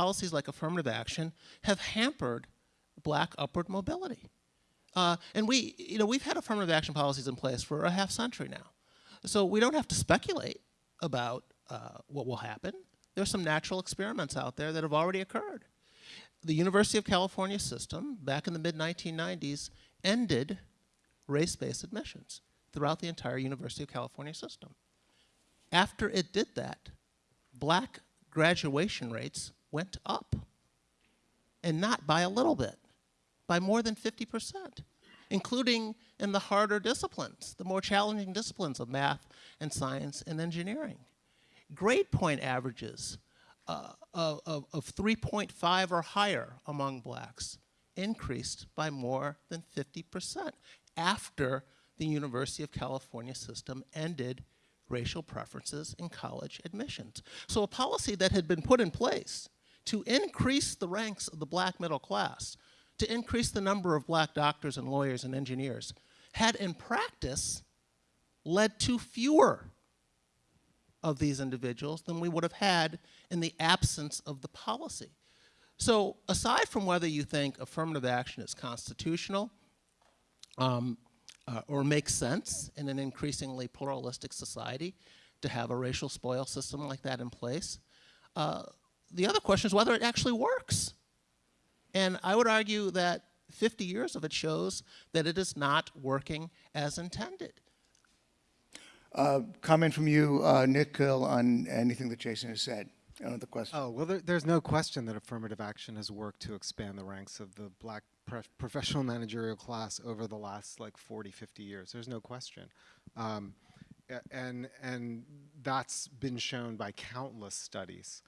policies like affirmative action have hampered black upward mobility. Uh, and we, you know, we've had affirmative action policies in place for a half century now. So we don't have to speculate about uh, what will happen. There's some natural experiments out there that have already occurred. The University of California system, back in the mid-1990s, ended race-based admissions throughout the entire University of California system. After it did that, black graduation rates went up, and not by a little bit, by more than 50%, including in the harder disciplines, the more challenging disciplines of math and science and engineering. Grade point averages uh, of, of 3.5 or higher among blacks increased by more than 50% after the University of California system ended racial preferences in college admissions. So a policy that had been put in place to increase the ranks of the black middle class, to increase the number of black doctors and lawyers and engineers, had in practice led to fewer of these individuals than we would have had in the absence of the policy. So aside from whether you think affirmative action is constitutional um, uh, or makes sense in an increasingly pluralistic society to have a racial spoil system like that in place, uh, the other question is whether it actually works. And I would argue that 50 years of it shows that it is not working as intended. Uh, comment from you, uh, Nikhil, on anything that Jason has said. Another question. Oh, well, there, there's no question that affirmative action has worked to expand the ranks of the black professional managerial class over the last like 40, 50 years. There's no question. Um, and, and that's been shown by countless studies.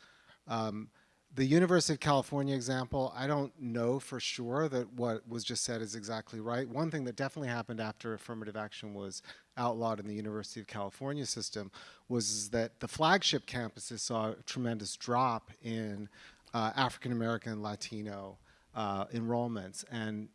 Um, the University of California example, I don't know for sure that what was just said is exactly right. One thing that definitely happened after affirmative action was outlawed in the University of California system was that the flagship campuses saw a tremendous drop in uh, African American and Latino uh, enrollments and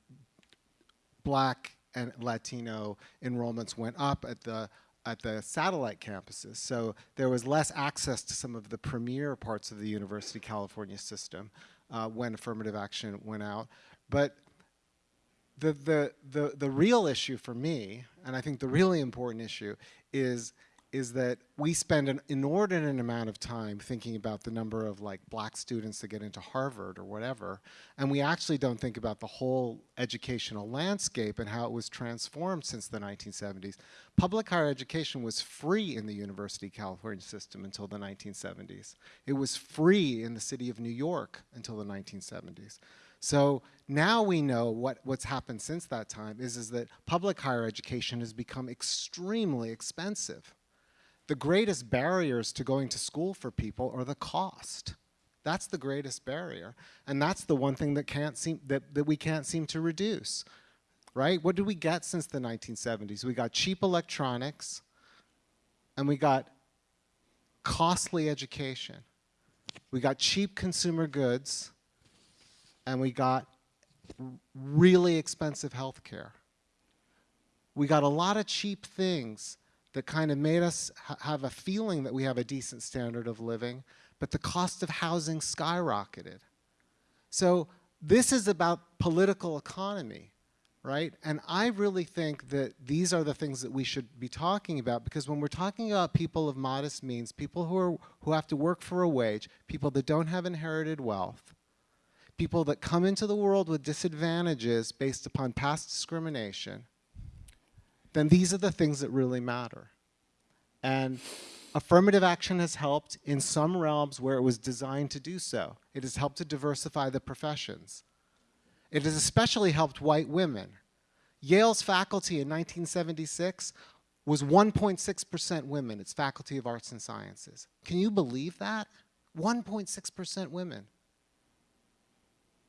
black and Latino enrollments went up at the at the satellite campuses. So there was less access to some of the premier parts of the University of California system uh, when affirmative action went out. But the, the, the, the real issue for me, and I think the really important issue, is is that we spend an inordinate amount of time thinking about the number of like black students that get into Harvard or whatever, and we actually don't think about the whole educational landscape and how it was transformed since the 1970s. Public higher education was free in the University of California system until the 1970s. It was free in the city of New York until the 1970s. So now we know what, what's happened since that time is, is that public higher education has become extremely expensive the greatest barriers to going to school for people are the cost. That's the greatest barrier. And that's the one thing that, can't seem, that, that we can't seem to reduce, right? What did we get since the 1970s? We got cheap electronics, and we got costly education. We got cheap consumer goods, and we got really expensive health care. We got a lot of cheap things that kind of made us ha have a feeling that we have a decent standard of living, but the cost of housing skyrocketed. So this is about political economy, right? And I really think that these are the things that we should be talking about because when we're talking about people of modest means, people who, are, who have to work for a wage, people that don't have inherited wealth, people that come into the world with disadvantages based upon past discrimination, then these are the things that really matter. And affirmative action has helped in some realms where it was designed to do so. It has helped to diversify the professions. It has especially helped white women. Yale's faculty in 1976 was 1.6% women, its Faculty of Arts and Sciences. Can you believe that? 1.6% women.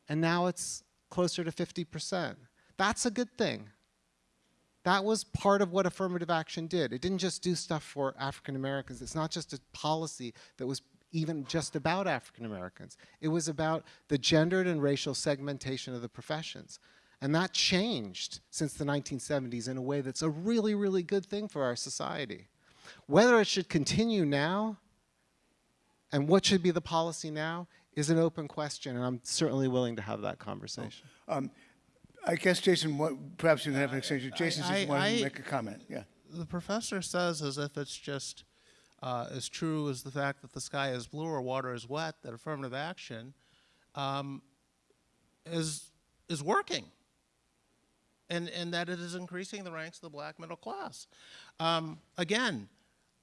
And now it's closer to 50%. That's a good thing. That was part of what affirmative action did. It didn't just do stuff for African Americans. It's not just a policy that was even just about African Americans. It was about the gendered and racial segmentation of the professions. And that changed since the 1970s in a way that's a really, really good thing for our society. Whether it should continue now and what should be the policy now is an open question, and I'm certainly willing to have that conversation. Um, um, I guess, Jason, what, perhaps you can have an exchange. Jason I- just wanted to make a comment, yeah. the professor says as if it's just uh, as true as the fact that the sky is blue or water is wet that affirmative action um, is is working and and that it is increasing the ranks of the black middle class um, again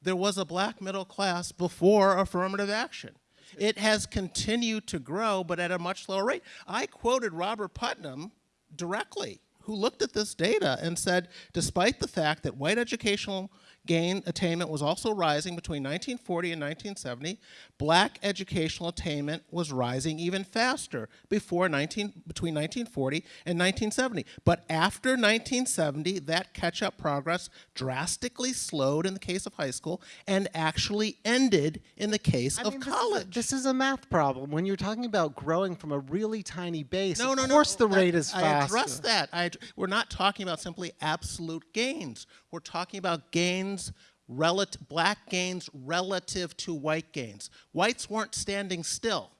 there was a black middle class before affirmative action it has continued to grow but at a much lower rate i quoted robert putnam directly who looked at this data and said, despite the fact that white educational gain attainment was also rising between 1940 and 1970, black educational attainment was rising even faster before 19, between 1940 and 1970. But after 1970, that catch-up progress drastically slowed in the case of high school and actually ended in the case of mean, this is a- college. This is, a, math problem. When you're talking about growing from a really tiny base, No, of no, no. course the that- rate is I faster. addressed that. I, we're not talking about simply absolute gains. We're talking about gains, relative, black gains relative to white gains. Whites weren't standing still.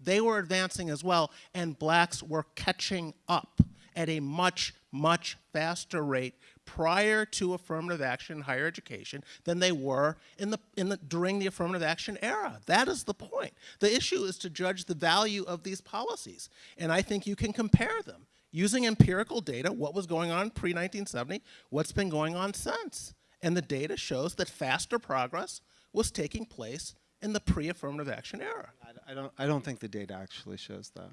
They were advancing as well, and blacks were catching up at a much, much faster rate prior to affirmative action in higher education than they were in the, in the, during the affirmative action era. That is the point. The issue is to judge the value of these policies, and I think you can compare them using empirical data, what was going on pre-1970, what's been going on since. And the data shows that faster progress was taking place in the pre-affirmative action era. I, I don't. I don't think the data actually shows that.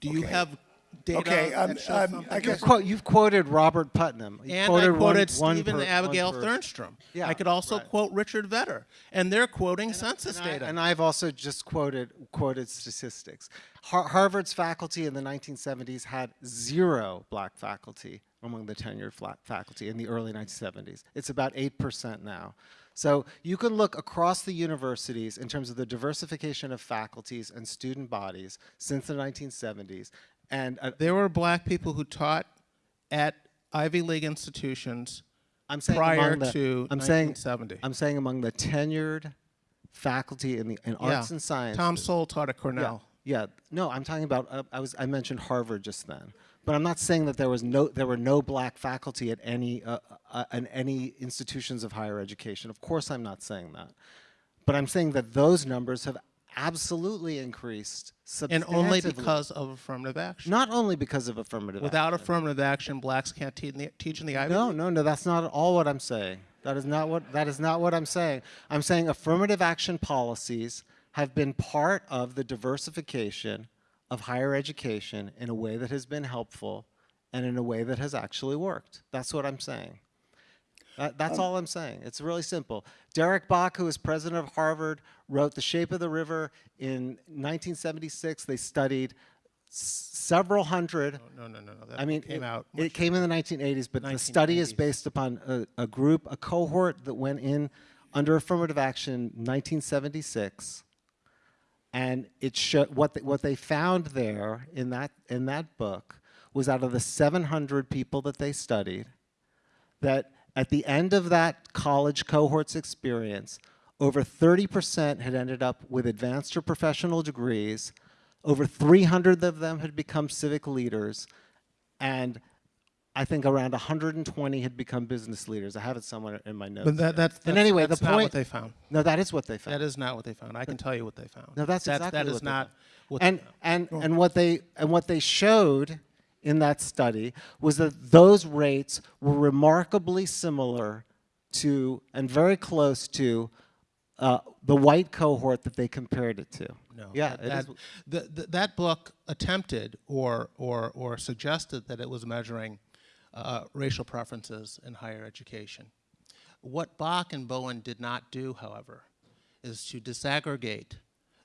Do you have data Okay, um, that shows um, something I You've, guess- quote, you've quoted Robert Putnam. You And I quoted one- quoted one per- Abigail one. Thernstrom. Yeah, I could also right. quote Richard Vedder, and they're quoting census And I- data. and I've also just quoted quoted statistics. Har- Harvard's faculty in the 1970s had zero black faculty among the tenured faculty in the early 1970s. It's about 8% now. So you can look across the universities in terms of the diversification of faculties and student bodies since the 1970s. And uh, there were black people who taught at Ivy League institutions I'm saying prior the, to I'm saying, 1970. I'm saying among the tenured faculty in the in arts and sciences. Tom Sowell taught at Cornell. Yeah, no, I'm talking about. Uh, I was I mentioned Harvard just then, but I'm not saying that there was no there were no black faculty at any uh, uh, in any institutions of higher education. Of course, I'm not saying that, but I'm saying that those numbers have absolutely increased substantially. And only because of affirmative action. not only because of affirmative. Action. Without action. affirmative action, blacks can't te- in the, teach in the Ivy No, no, no. That's not at all what I'm saying. That is not what that is not what I'm saying. I'm saying affirmative action policies have been part of the diversification of higher education in a way that has been helpful and in a way that has actually worked. That's what I'm saying. That, that's um, all I'm saying. It's really simple. Derek Bok, who is president of Harvard, wrote The Shape of the River in 1976. They studied several hundred No, no, no, no. That I mean, came it, out. it came in the 1980s, but the study is based upon a, a group, a cohort that went in under affirmative action in 1976, and it sho- what they, what they found there in that in that book was out of the 700 people that they studied, that at the end of that college cohort's experience, over 30% had ended up with advanced or professional degrees. Over 300 of them had become civic leaders, and I think around 120 had become business leaders. I have it somewhere in my notes. But that, that's, and anyway, that's the not point. what they found. no, that is what they found. That is not what they found. I can tell you what they found. No, that's That's- exactly That is not what and they found. and and what they and what they showed in that study was that those rates were remarkably similar to and very close to uh, the white cohort that they compared it to. No. Yeah, that, that, the, the, that book attempted or, or, or suggested that it was measuring uh, racial preferences in higher education. What Bok and Bowen did not do, however, is to disaggregate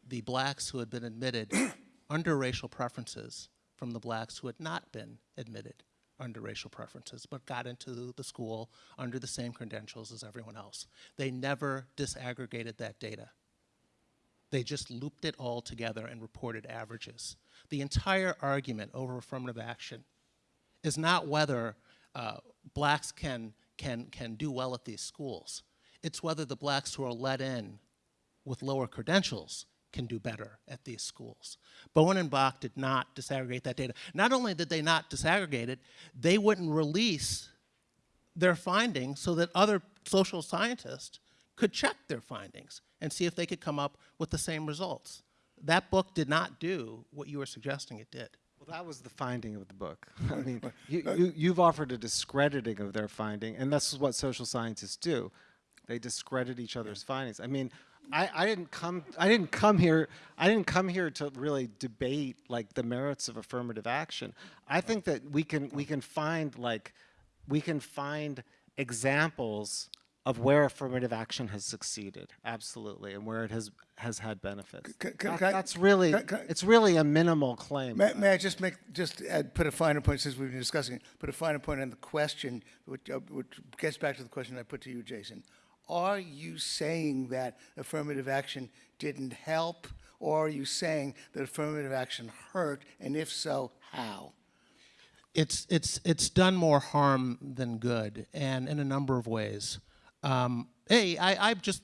the blacks who had been admitted under racial preferences from the blacks who had not been admitted under racial preferences, but got into the school under the same credentials as everyone else. They never disaggregated that data. They just looped it all together and reported averages. The entire argument over affirmative action is not whether uh, blacks can, can, can do well at these schools. It's whether the blacks who are let in with lower credentials can do better at these schools. Bowen and Bok did not disaggregate that data. Not only did they not disaggregate it, they wouldn't release their findings so that other social scientists could check their findings and see if they could come up with the same results. That book did not do what you were suggesting it did. Well, that was the finding of the book. I mean, you, you, you've offered a discrediting of their finding, and this is what social scientists do. They discredit each other's findings. I mean, I, I didn't come. I didn't come here. I didn't come here to really debate like the merits of affirmative action. I think that we can we can find like we can find examples of where affirmative action has succeeded, absolutely, and where it has has had benefits. C- c- That- can I- that's really can- can- it's really a minimal claim. May, may I just make, just add, put a finer point, since we've been discussing it, put a finer point on the question, which, uh, which gets back to the question I put to you, Jason. Are you saying that affirmative action didn't help, or are you saying that affirmative action hurt, and if so, how? it's it's it's done more harm than good, and in a number of ways. Um, a, I, I just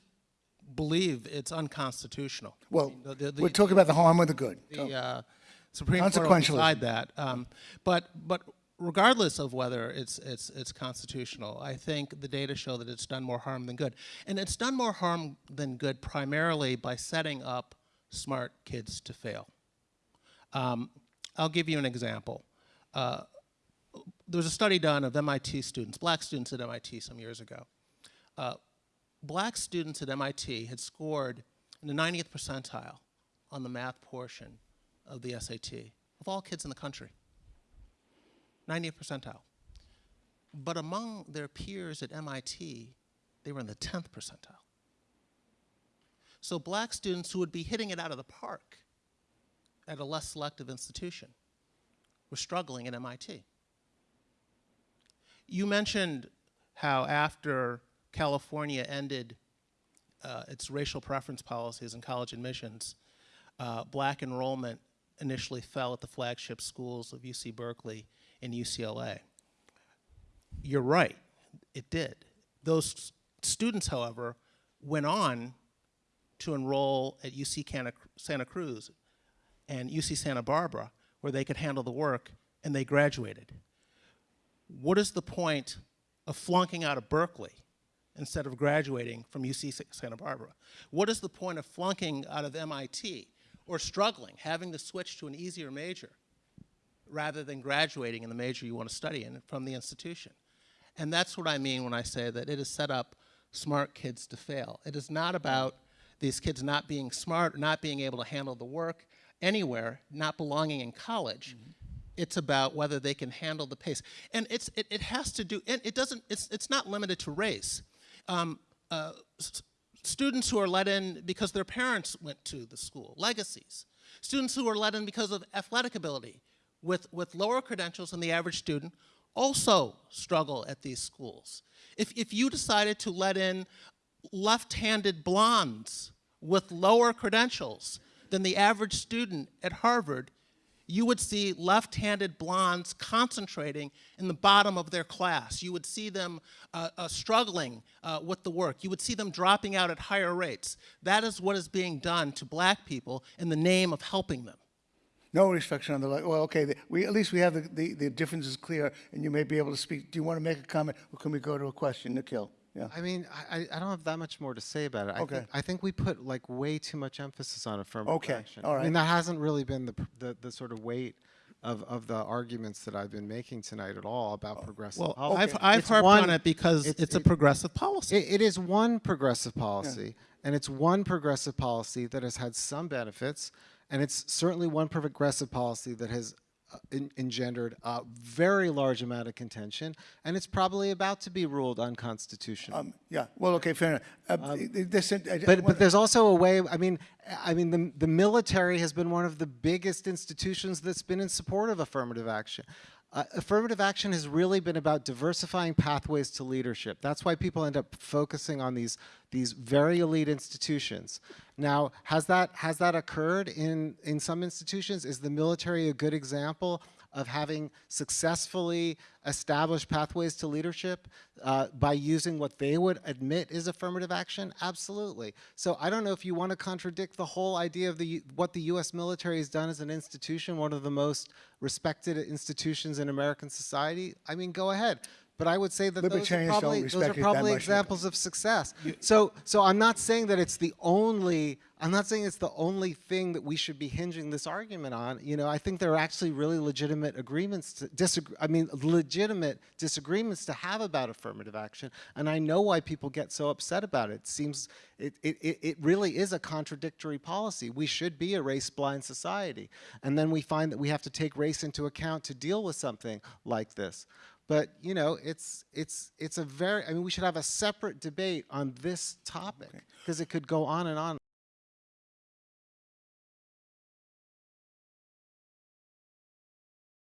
believe it's unconstitutional. Well, The- the- the- we're talking about the harm or the good. The uh, Supreme Court will decide that. Um, but but regardless of whether it's it's it's constitutional, I think the data show that it's done more harm than good, and it's done more harm than good primarily by setting up smart kids to fail. Um, I'll give you an example. Uh, there was a study done of MIT students, black students at MIT some years ago. Uh, black students at MIT had scored in the 90th percentile on the math portion of the SAT of all kids in the country. 90th percentile. But among their peers at MIT, they were in the 10th percentile. So black students who would be hitting it out of the park at a less selective institution were struggling at MIT. You mentioned how after California ended uh, its racial preference policies in college admissions, uh, black enrollment initially fell at the flagship schools of UC Berkeley and UCLA. You're right, it did. Those students, however, went on to enroll at UC Santa Cruz and UC Santa Barbara, where they could handle the work, and they graduated. What is the point of flunking out of Berkeley instead of graduating from UC Santa Barbara? What is the point of flunking out of MIT or struggling, having to switch to an easier major rather than graduating in the major you want to study in from the institution? And that's what I mean when I say that it has set up smart kids to fail. It is not about these kids not being smart, not being able to handle the work anywhere, not belonging in college. Mm-hmm. It's about whether they can handle the pace. And it's, it, it has to do, and it doesn't, it's, it's not limited to race. Um, uh, students who are let in because their parents went to the school, legacies. Students who are let in because of athletic ability with, with lower credentials than the average student also struggle at these schools. If, if you decided to let in left-handed blondes with lower credentials than the average student at Harvard, you would see left-handed blondes concentrating in the bottom of their class. You would see them uh, uh, struggling uh, with the work. You would see them dropping out at higher rates. That is what is being done to black people in the name of helping them. No restriction on the, li- well, okay, the- we, at least we have the, the, the differences clear, and you may be able to speak. Do you want to make a comment, or can we go to a question? Nikhil? Yeah. I mean, I, I- I don't have that much more to say about it. I Okay. think, I think we put like way too much emphasis on affirmative Okay, action. all I right. mean, that hasn't really been the, pr- the, the sort of weight of, of the arguments that I've been making tonight at all about oh, progressive Well, policy. I've, I've It's harped one- on it because it's, it's- a it- progressive policy. It, it is one progressive policy, and it's one progressive policy that has had some benefits, and it's certainly one progressive policy that has en- engendered a very large amount of contention, and it's probably about to be ruled unconstitutional. Um, yeah, well, okay, fair enough. Uh, this, I- Um, but wanna- but there's also a way. I mean, I mean the the military has been one of the biggest institutions that's been in support of affirmative action. Uh, affirmative action has really been about diversifying pathways to leadership. That's why people end up focusing on these these very elite institutions. Now, has that has that occurred in in some institutions? Is the military a good example of having successfully established pathways to leadership uh, by using what they would admit is affirmative action? Absolutely. So I don't know if you want to contradict the whole idea of the what the U.S. military has done as an institution, one of the most respected institutions in American society. I mean, go ahead. But I would say that those are Libertarians don't probably, those are it that probably much, examples of success. So, so I'm not saying that it's the only. I'm not saying it's the only thing that we should be hinging this argument on. You know, I think there are actually really legitimate agreements to disagree. I mean, legitimate disagreements to have about affirmative action, and I know why people get so upset about it. It seems it it, it it really is a contradictory policy. We should be a race-blind society, and then we find that we have to take race into account to deal with something like this. But you know, it's it's it's a very. I mean, we should have a separate debate on this topic because it could go on and on.